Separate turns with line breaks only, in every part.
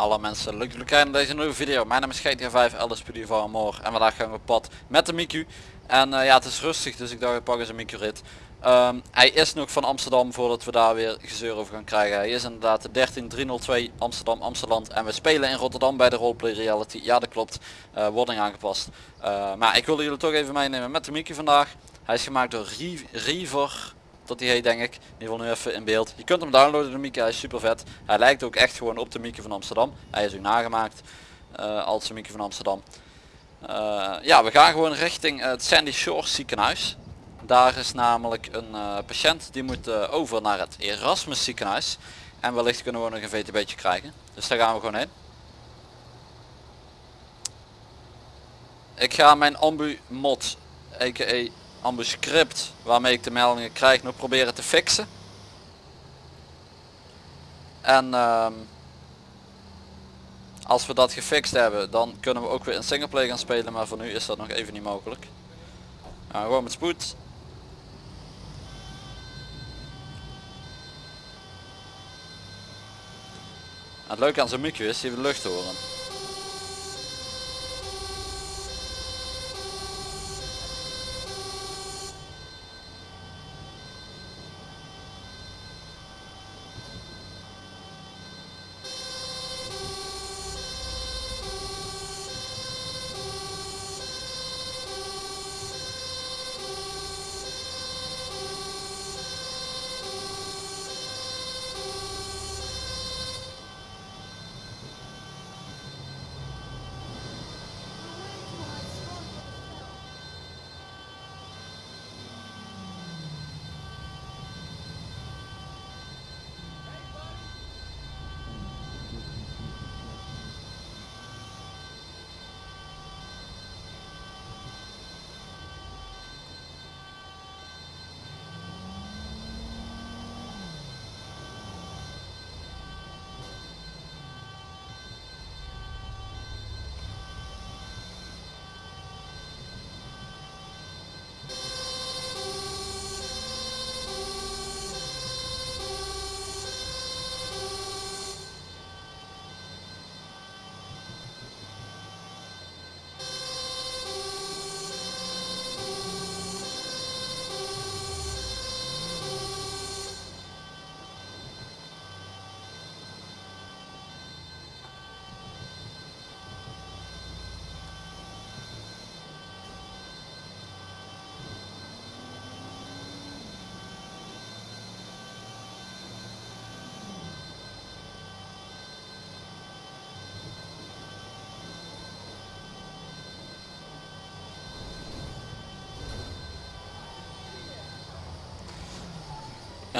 Alle mensen, leuk dat kijken naar deze nieuwe video. Mijn naam is GTA 5, LSPD van Moor en vandaag gaan we op pad met de Miku. En uh, ja, het is rustig, dus ik dacht ik pak eens een Miku rit. Um, hij is nog van Amsterdam voordat we daar weer gezeur over gaan krijgen. Hij is inderdaad de 13302 Amsterdam Amsterdam en we spelen in Rotterdam bij de roleplay reality. Ja dat klopt, uh, wording aangepast. Uh, maar ik wilde jullie toch even meenemen met de Miku vandaag. Hij is gemaakt door River dat die heet denk ik. In ieder geval nu even in beeld. Je kunt hem downloaden de Mieke, hij is super vet. Hij lijkt ook echt gewoon op de Mieke van Amsterdam. Hij is ook nagemaakt uh, als de Mieke van Amsterdam. Uh, ja, we gaan gewoon richting het Sandy Shores ziekenhuis. Daar is namelijk een uh, patiënt die moet over naar het Erasmus ziekenhuis. En wellicht kunnen we nog een VTB'tje krijgen. Dus daar gaan we gewoon heen. Ik ga mijn ambu mod, a.k.a script waarmee ik de meldingen krijg nog proberen te fixen. En um, als we dat gefixt hebben dan kunnen we ook weer in singleplay gaan spelen maar voor nu is dat nog even niet mogelijk. Gewoon met spoed. het leuke aan zo'n micro is we de lucht horen.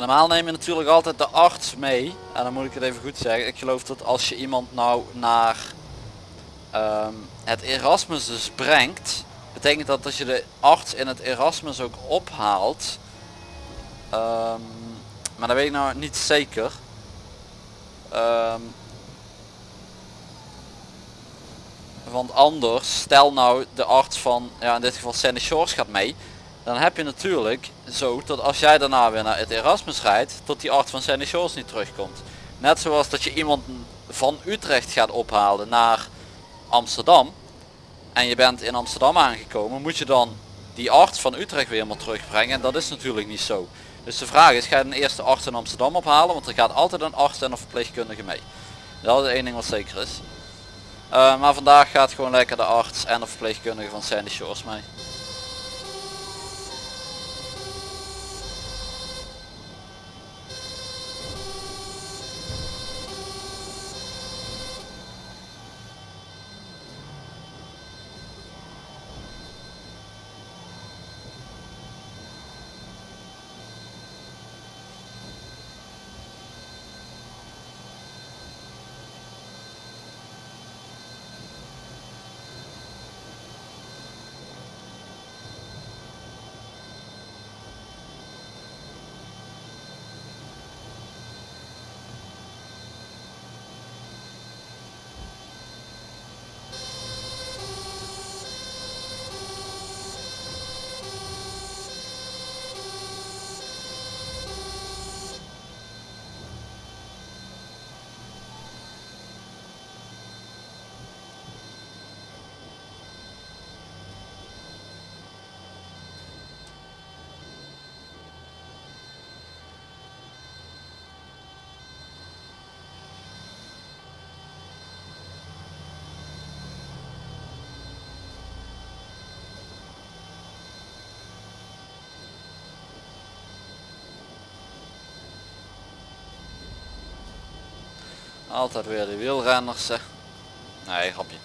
Normaal neem je natuurlijk altijd de arts mee. En dan moet ik het even goed zeggen. Ik geloof dat als je iemand nou naar um, het Erasmus dus brengt. Betekent dat dat je de arts in het Erasmus ook ophaalt. Um, maar dat weet ik nou niet zeker. Um, want anders, stel nou de arts van, ja in dit geval Sandy Shores gaat mee dan heb je natuurlijk zo dat als jij daarna weer naar het Erasmus rijdt, tot die arts van Sandy Shores niet terugkomt. Net zoals dat je iemand van Utrecht gaat ophalen naar Amsterdam en je bent in Amsterdam aangekomen, moet je dan die arts van Utrecht weer helemaal terugbrengen en dat is natuurlijk niet zo. Dus de vraag is, ga je een eerste arts in Amsterdam ophalen, want er gaat altijd een arts en een verpleegkundige mee. Dat is één ding wat zeker is. Uh, maar vandaag gaat gewoon lekker de arts en de verpleegkundige van Sandy Shores mee. Altijd weer de wielrenners. Nee, grapje.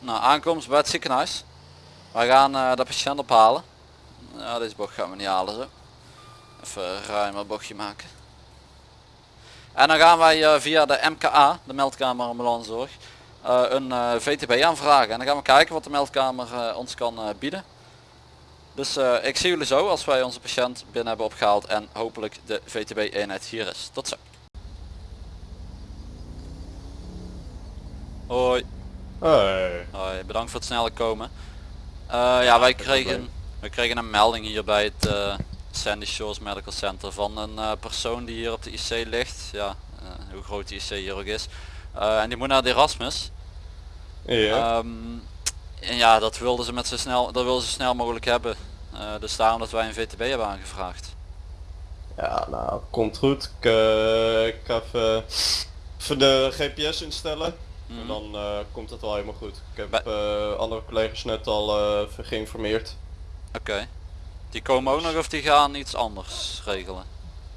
Nou, aankomst bij het ziekenhuis. Wij gaan eh, de patiënt ophalen. Ja, deze bocht gaan we niet halen zo. Even een ruimer bochtje maken. En dan gaan wij eh, via de MKA, de meldkamer ambulancezorg, eh, een eh, VTB aanvragen. En dan gaan we kijken wat de meldkamer ons kan eh, bieden. Dus eh, ik zie jullie zo als wij onze patiënt binnen hebben opgehaald en hopelijk de VTB eenheid hier is. Tot zo. Hoi. Hoi, bedankt voor het snelle komen. Eh, ja, wij kregen, we kregen een melding hier bij het eh, Sandy Shores Medical Center van een eh, persoon die hier op de IC ligt. Ja, hoe groot die IC hier ook is. En die moet naar de Erasmus.
Ja.
Ehm, en ja, dat wilden ze met zo snel, dat wilden ze snel mogelijk hebben. Dus daarom dat wij een VTB hebben aangevraagd.
ja, nou, komt goed. Ik, ik ga even, even de GPS instellen.
Mhm.
En dan eh, komt het wel helemaal goed. Ik heb eh, andere collega's net al even geïnformeerd.
Oké. Die komen ook nog of die gaan iets anders regelen?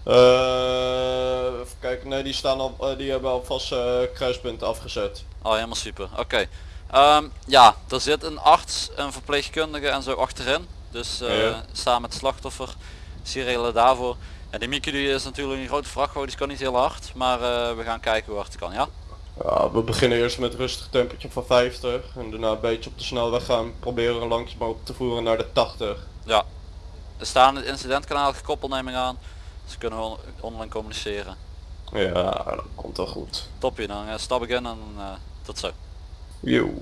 Even kijken, nee die staan al, die hebben alvast kruispunten afgezet.
Oh, helemaal super. Oké. Ehm, ja, er zit een arts, een verpleegkundige en zo achterin. Dus
Ja.
samen met het slachtoffer. Dus regelen daarvoor. En die Mickey die is natuurlijk een grote vrachtwagen, die kan niet heel hard. Maar we gaan kijken hoe hard het kan, ja?
Ja, we beginnen eerst met een rustig temperatuur van 50 en daarna een beetje op de snelweg gaan proberen langzaam op te voeren naar de 80.
Ja. Er staan het incidentkanaal gekoppeld neem ik aan. Dus kunnen we on- online communiceren.
Ja, dat komt wel goed.
Topje, dan eh, stap ik in en eh, tot zo.
Yo.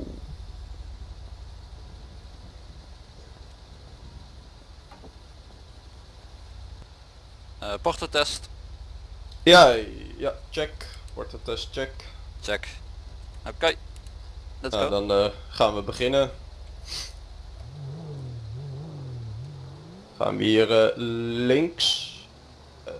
Portotest,
Ja, ja, check. Wordt de test check.
Check. Oké. Let's
Nou,
go.
dan eh, gaan we beginnen. Gaan we hier eh, links. Eh.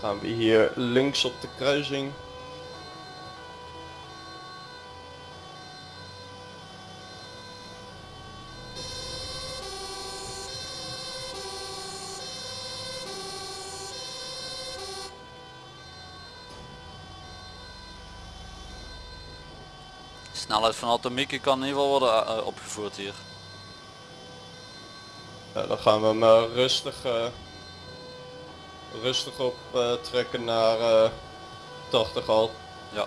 Gaan we hier links op de kruising.
Snelheid van Atomieke kan in ieder geval worden eh, opgevoerd hier.
Ja, dan gaan we hem eh, rustig, eh, rustig op eh, trekken naar eh 80 al.
Ja.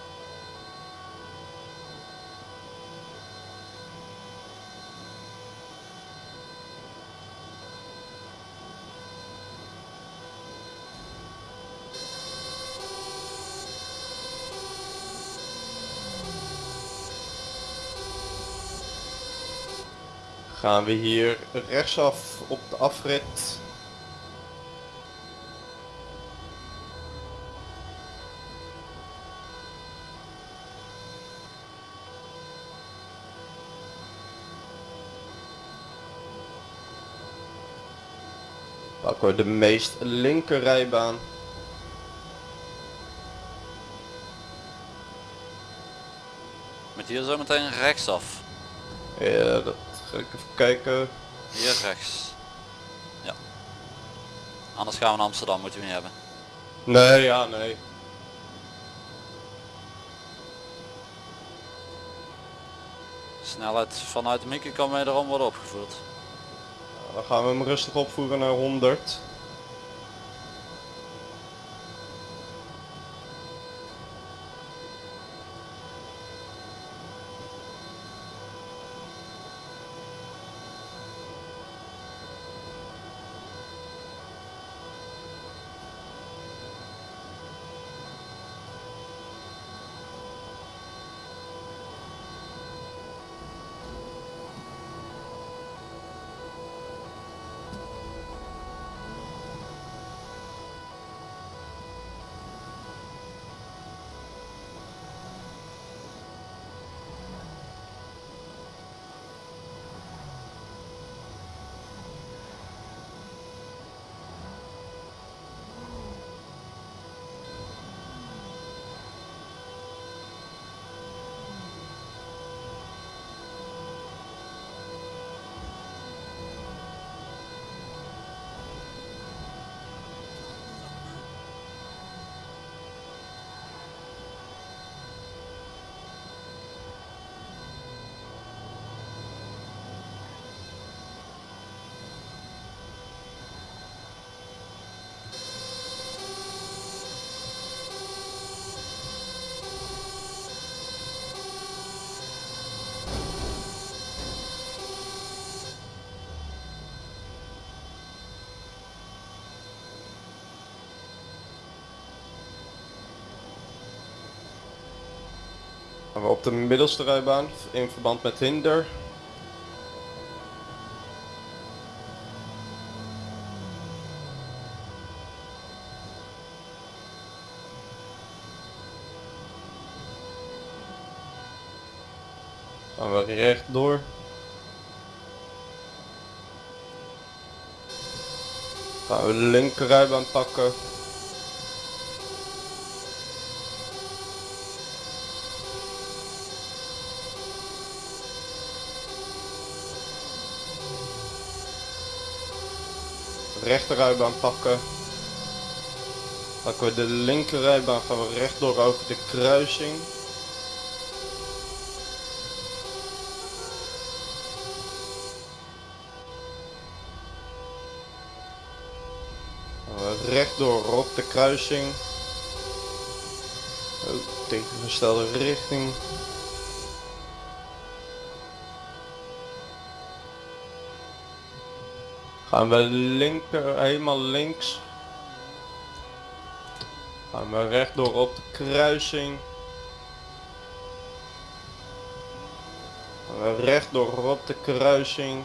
Gaan we hier rechtsaf op de afrit. Pakken we de meest linker rijbaan.
Met hier zo meteen rechtsaf.
Ja, dat ga ik even kijken.
Hier rechts. Ja. Anders gaan we naar Amsterdam, moeten we niet hebben.
Nee, ja, nee.
Snelheid vanuit de Mickey kan wederom worden opgevoerd.
Dan gaan we hem rustig opvoeren naar 100. Op de middelste rijbaan in verband met hinder. Gaan we rechtdoor. Gaan we de linker rijbaan pakken. Rechterrijbaan pakken. Pakken we de linkerrijbaan gaan we rechtdoor over de kruising. Rechtdoor op de kruising. Oh, tegengestelde richting. Gaan we linker, helemaal links. Gaan we rechtdoor op de kruising. Gaan we rechtdoor op de kruising.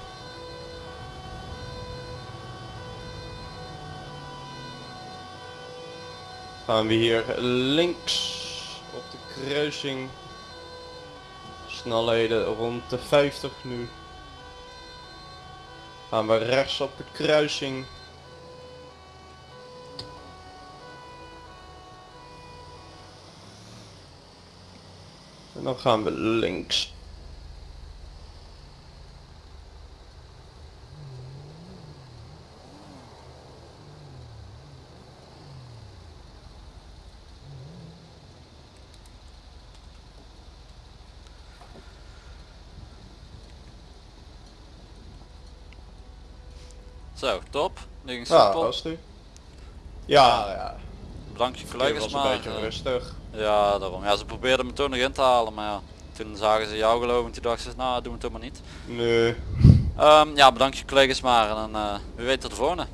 Gaan we hier links op de kruising. Snelheden rond de 50 nu. Gaan we rechts op de kruising. En dan gaan we links.
Zo, top. Nu ging
Ja, dat nu. Ja, ja.
Bedankt je
Het
collega's
was een
maar.
beetje rustig.
ja, daarom. Ja, ze probeerden me toen nog in te halen, maar ja. Toen zagen ze jou geloof ik en toen dachten ze, nou doen we het toch maar niet.
Nee.
Ehm, ja, bedankt je collega's maar en dan eh wie weet tot de volgende.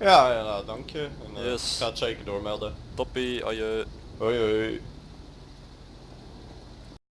Ja, ja, nou, dank je. En, eh,
Yes.
Ga het zeker doormelden.
Toppie, ojeu.
Hoi hoi.